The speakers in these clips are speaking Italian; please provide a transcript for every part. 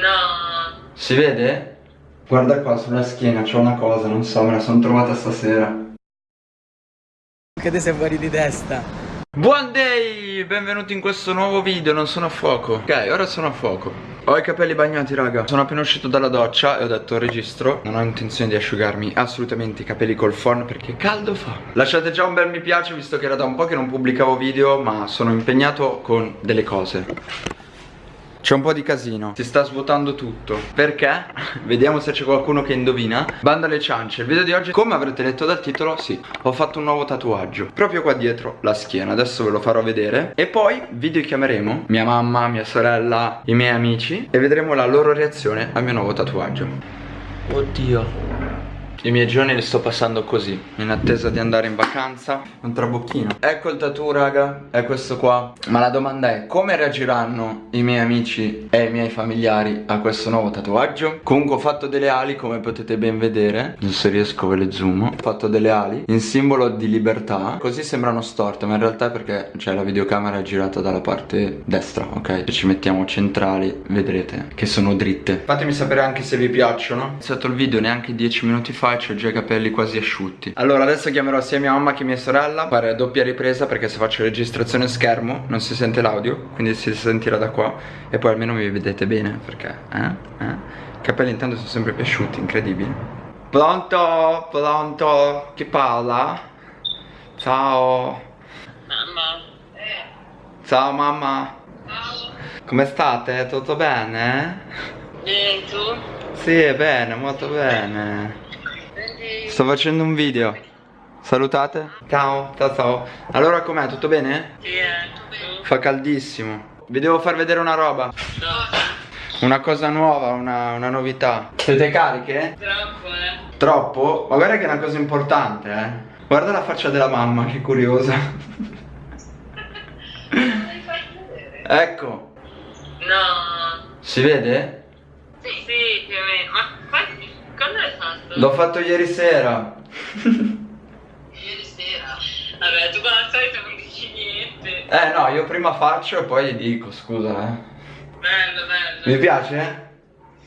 No. Si vede? Guarda qua sulla schiena, c'ho una cosa, non so, me la sono trovata stasera. Che te sei fuori di testa. Buon day! Benvenuti in questo nuovo video, non sono a fuoco Ok, ora sono a fuoco Ho i capelli bagnati raga Sono appena uscito dalla doccia e ho detto registro Non ho intenzione di asciugarmi assolutamente i capelli col phon perché caldo fa Lasciate già un bel mi piace visto che era da un po' che non pubblicavo video Ma sono impegnato con delle cose c'è un po' di casino. Si sta svuotando tutto. Perché? Vediamo se c'è qualcuno che indovina. Banda alle ciance. Il video di oggi Come avrete letto dal titolo Sì. Ho fatto un nuovo tatuaggio. Proprio qua dietro la schiena. Adesso ve lo farò vedere. E poi video chiameremo Mia mamma, mia sorella I miei amici E vedremo la loro reazione al mio nuovo tatuaggio. Oddio i miei giorni li sto passando così In attesa di andare in vacanza. Un trabocchino. Ecco il tattoo raga È questo qua. Ma la domanda è Come reagiranno i miei amici e i miei familiari a questo nuovo tatuaggio? Comunque ho fatto delle ali come potete ben vedere. Non se riesco ve le zoom Ho fatto delle ali In simbolo di libertà. Così sembrano storte Ma in realtà è perché Cioè la videocamera è girata dalla parte destra Ok? Se ci mettiamo centrali Vedrete che sono dritte. Fatemi sapere anche se vi piacciono. Ho iniziato il video neanche 10 minuti fa ho già i capelli quasi asciutti Allora adesso chiamerò sia mia mamma che mia sorella Fare doppia ripresa perché se faccio registrazione schermo non si sente l'audio Quindi si sentirà da qua E poi almeno mi vedete bene perché eh? Eh? I capelli intanto sono sempre più asciutti, incredibile Pronto? Pronto? Chi parla? Ciao Mamma. Ciao mamma Ciao. Come state? Tutto bene? Bene, tu? Sì, bene, molto bene. Sto facendo un video Salutate Ciao, ciao ciao Allora com'è? Tutto bene? Sì, eh, tu? Fa caldissimo Vi devo far vedere una roba. Una cosa nuova, una, una novità Siete cariche? Troppo, eh. Troppo? Ma guarda che è una cosa importante, eh Guarda la faccia della mamma, che curiosa. Ecco No. Si vede? Sì, sì, più o meno. Ma. Quando l'hai fatto? L'ho fatto ieri sera Ieri sera. Vabbè, tu come al solito non dici niente. Eh no, io prima faccio e poi gli dico, scusa eh Bello, bello. Mi piace?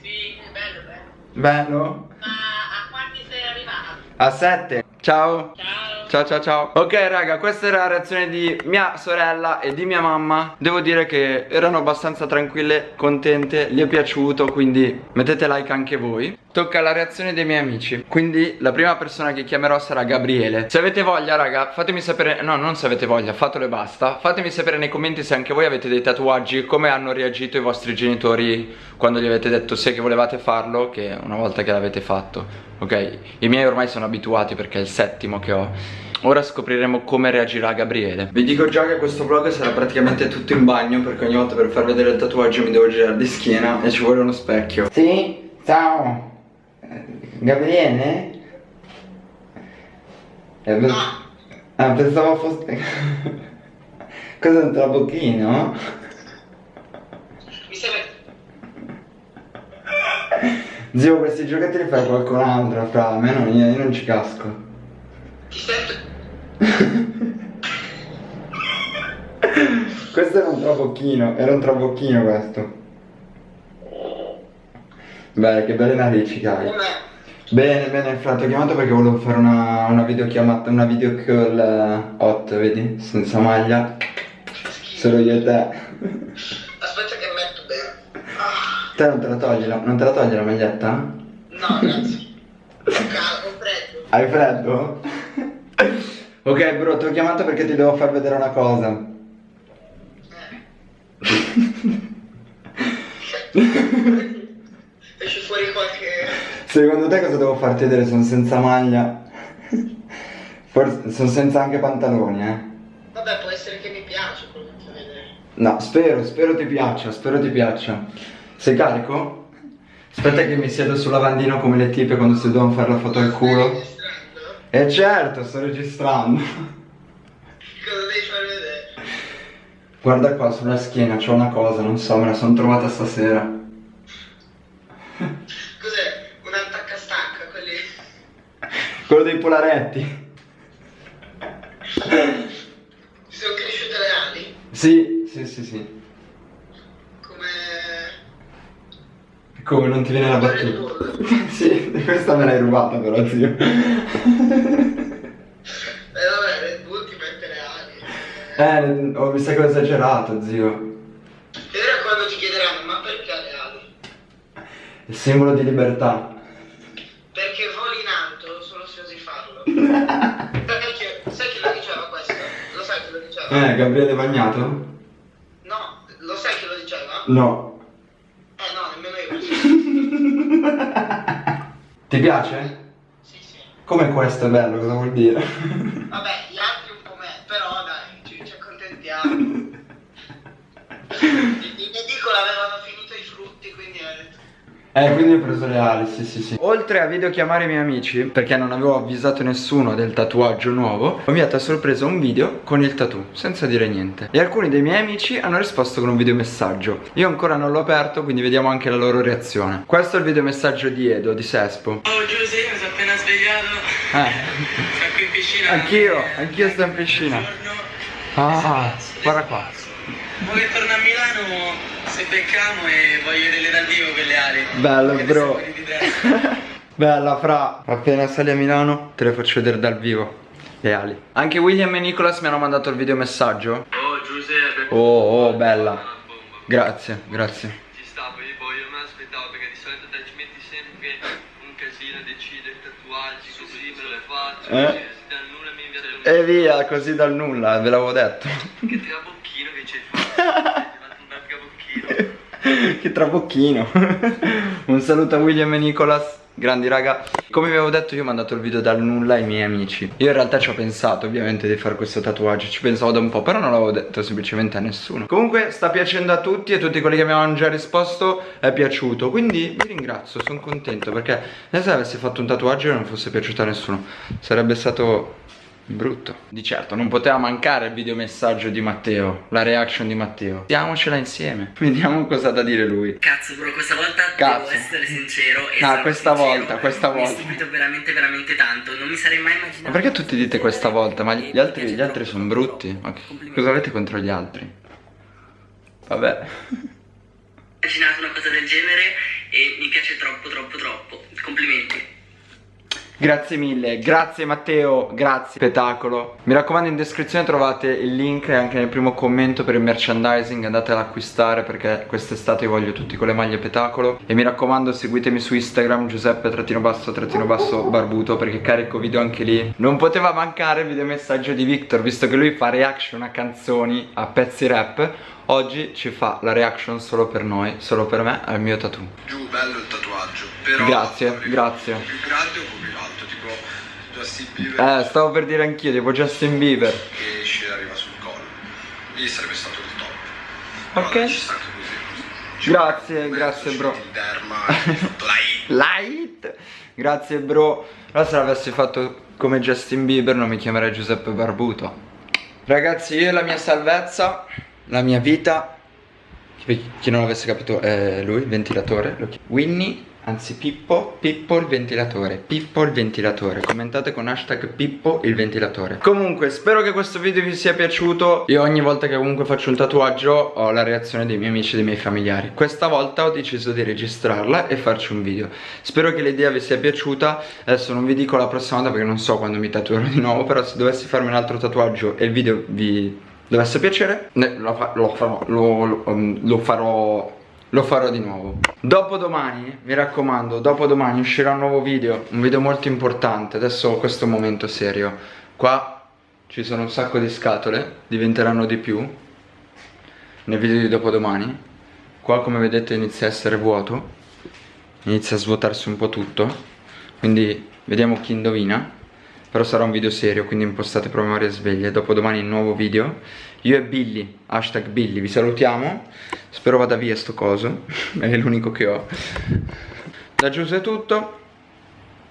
Sì, bello, bello. Bello? Ma a quanti sei arrivato? A 7 Ciao Ciao. Ciao ciao ciao Ok raga questa era la reazione di mia sorella e di mia mamma Devo dire che erano abbastanza tranquille, contente, gli è piaciuto Quindi mettete like anche voi Tocca la reazione dei miei amici. Quindi la prima persona che chiamerò sarà Gabriele. Se avete voglia raga fatemi sapere No non se avete voglia fatelo e basta. Fatemi sapere nei commenti se anche voi avete dei tatuaggi Come hanno reagito i vostri genitori Quando gli avete detto sì che volevate farlo Che una volta che l'avete fatto Ok? I miei ormai sono abituati perché è il settimo che ho. Ora scopriremo come reagirà Gabriele. Vi dico già che questo vlog sarà praticamente tutto in bagno Perché ogni volta per far vedere il tatuaggio mi devo girare di schiena E ci vuole uno specchio. Sì, ciao Gabriele? Eh, pens- Ah, pensavo fosse... Cos'è un trabocchino? Mi sembra... Zio, questi giochetti li fai qualcun altro, fra, a me non, io, io non ci casco Ti sento... Questo era un trabocchino, era un trabocchino questo. Beh, che belle narici che hai. Come... Bene, bene, fra, ti ho chiamato perché volevo fare una, una videochiamata, una video call eh, hot, vedi? Senza maglia. Solo io e te. Aspetta che metto bene. Ah, Te non te la togli la, non te la togli la maglietta? no, grazie. Calmo, freddo. Hai freddo? ok, bro, ti ho chiamato perché ti devo far vedere una cosa. Esce fuori qualche... Secondo te cosa devo farti vedere? Sono senza maglia. Forse sono senza anche pantaloni, eh. Vabbè, può essere che mi piace quello che fai vedere. No, spero, spero ti piaccia, spero ti piaccia. Sei carico? Aspetta che mi siedo sul lavandino come le tipe quando si devono fare la foto al culo. E certo, sto registrando. Cosa devi far vedere? Guarda qua sulla schiena, c'ho una cosa, non so, me la sono trovata stasera. Cos'è? Un attaccastanca, quelli... Quello dei polaretti. Ti sono cresciute le ali? Sì, sì, sì, sì. Come... Come non ti viene la battuta? sì, questa me l'hai rubata però zio. Eh vabbè, Red Bull ti mette le ali. Eh, oh, mi sa che ho esagerato zio. Vedrai quando ti chiederanno, ma perché le ali? Il simbolo di libertà. Perché voli in alto solo se osi farlo. Perché, sai chi lo diceva questo? Lo sai chi lo diceva? Eh, Gabriele Bagnato? No, lo sai chi lo diceva? No. Eh no, nemmeno io. Ti piace? Sì, sì. Come questo è bello, cosa vuol dire? Vabbè, gli altri un po' me, però dai, ci, ci accontentiamo. In in edicola avevano finito i frutti, quindi ho detto, Eh, quindi ho preso le ali, sì sì sì Oltre a videochiamare i miei amici, perché non avevo avvisato nessuno del tatuaggio nuovo Ho inviato a sorpresa un video con il tattoo, senza dire niente E alcuni dei miei amici hanno risposto con un videomessaggio Io ancora non l'ho aperto, quindi vediamo anche la loro reazione Questo è il videomessaggio di Edo, di Sespo Oh Giuseppe, mi sono appena svegliato. Eh, Sono qui in piscina. Anch'io, anch'io sto in piscina. buongiorno. Ah, guarda qua. sì. Mo che torno a Milano, se becchiamo e voglio vedere dal vivo quelle ali. Bello, bro. Bella fra. Appena sali a Milano te le faccio vedere dal vivo. Le ali. Anche William e Nicholas mi hanno mandato il videomessaggio Oh Giuseppe. Oh, oh, bella. Grazie, grazie. Ci sta, poi boh, io me l'aspettavo perché di solito te ci metti sempre un casino a decidere tatuaggi così, me lo faccio, Eh. così, se dal nulla mi inviate un E via, così dal nulla, ve l'avevo detto. Che trabocchino che ci hai fatto, hai fatto un bel trabocchino. Che trabocchino. Un saluto a William e Nicholas Grandi raga. Come vi avevo detto io ho mandato il video dal nulla ai miei amici. Io in realtà ci ho pensato ovviamente di fare questo tatuaggio. Ci pensavo da un po' però non l'avevo detto semplicemente a nessuno. Comunque sta piacendo a tutti e tutti quelli che mi avevano già risposto è piaciuto. Quindi vi ringrazio, sono contento perché se avessi fatto un tatuaggio e non fosse piaciuto a nessuno Sarebbe stato brutto Di certo non poteva mancare il videomessaggio di Matteo La reaction di Matteo Diamocela insieme Vediamo cosa ha da dire lui Cazzo bro, questa volta Cazzo. devo essere sincero e No, questa sincero, volta, questa Mi volta. è stupito veramente veramente tanto, non mi sarei mai immaginato Ma perché tutti dite questa volta? Ma gli altri, gli altri sono brutti Ma cosa avete contro gli altri? Vabbè immaginato una cosa del genere e mi piace troppo troppo troppo. Complimenti. Grazie mille, grazie Matteo, grazie. Spettacolo. Mi raccomando in descrizione trovate il link anche nel primo commento per il merchandising Andate ad acquistare perché quest'estate io voglio tutti con le maglie Petacolo. E mi raccomando seguitemi su Instagram Giuseppe trattino basso trattino basso barbuto Perché carico video anche lì. Non poteva mancare il videomessaggio di Victor Visto che lui fa reaction a canzoni, a pezzi rap Oggi ci fa la reaction solo per noi, solo per me, al mio tattoo Giù, bello il tatuaggio. Però Grazie, grazie. Un po' più grande o un po' più alto, tipo Justin Bieber Eh, stavo per dire anch'io, tipo Justin Bieber che esce arriva sul collo. Lì sarebbe stato il top. Però Ok. così. Grazie, grazie, bro. Light Grazie bro Allora se l'avessi fatto come Justin Bieber non mi chiamerei Giuseppe Barbuto Ragazzi io e la mia salvezza La mia vita Chi non avesse capito è lui, il ventilatore Winnie Anzi Pippo, Pippo il ventilatore Pippo il ventilatore. Commentate con hashtag Pippo il ventilatore. Comunque spero che questo video vi sia piaciuto. Io ogni volta che comunque faccio un tatuaggio Ho la reazione dei miei amici e dei miei familiari. Questa volta ho deciso di registrarla e farci un video. Spero che l'idea vi sia piaciuta. Adesso non vi dico la prossima volta perché non so quando mi tatuerò di nuovo Però se dovessi farmi un altro tatuaggio e il video vi dovesse piacere? Lo, fa- lo farò lo- lo- um, lo farò lo farò di nuovo. Dopodomani, mi raccomando, dopodomani uscirà un nuovo video Un video molto importante Adesso questo è un momento serio. Qua ci sono un sacco di scatole Diventeranno di più Nel video di dopodomani. Qua come vedete inizia a essere vuoto Inizia a svuotarsi un po' tutto. Quindi vediamo chi indovina però sarà un video serio, quindi impostate proprio varie sveglie. Dopodomani nuovo video. Io e Billy, hashtag Billy, vi salutiamo. Spero vada via sto coso. È l'unico che ho. Da Giuse è tutto.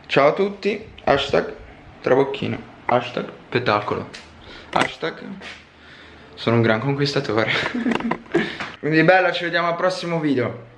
Ciao a tutti. Hashtag Trabocchino. Hashtag Petacolo. Hashtag Sono un gran conquistatore. quindi bella, ci vediamo al prossimo video.